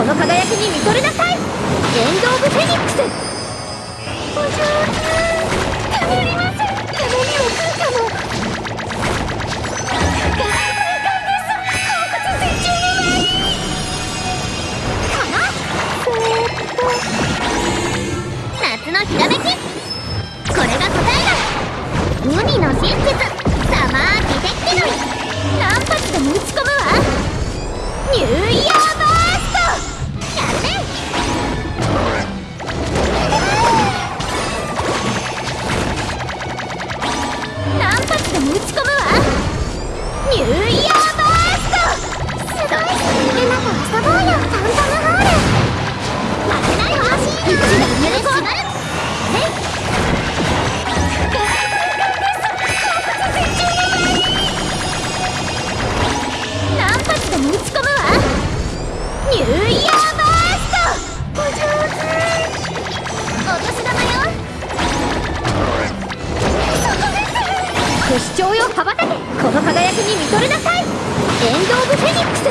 この輝きに見とれなさいエンド・オブ・フェニックスお上手たまりません。たまには食うかも夏のひらめきこれが答えだ海の真実何発でも打ち込不死鳥よ羽ばたけこの輝きに見とれなさい。エンド・オブ・フェニックス。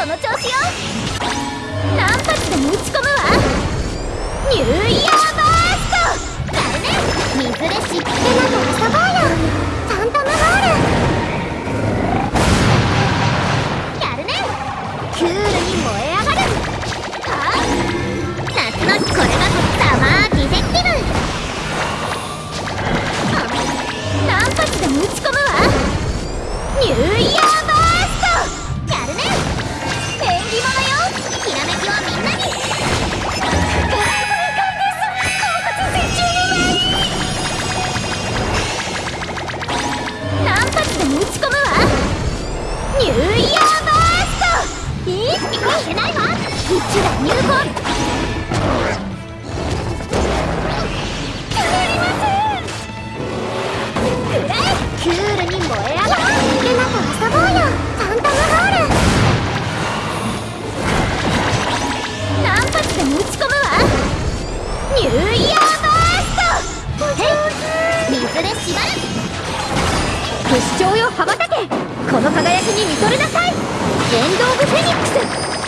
その調子よ。何発でも打ち込むわ。ニューイヤー。不死鳥よ羽ばたけ。この輝きに見とれなさい。エンド・オブ・フェニックス。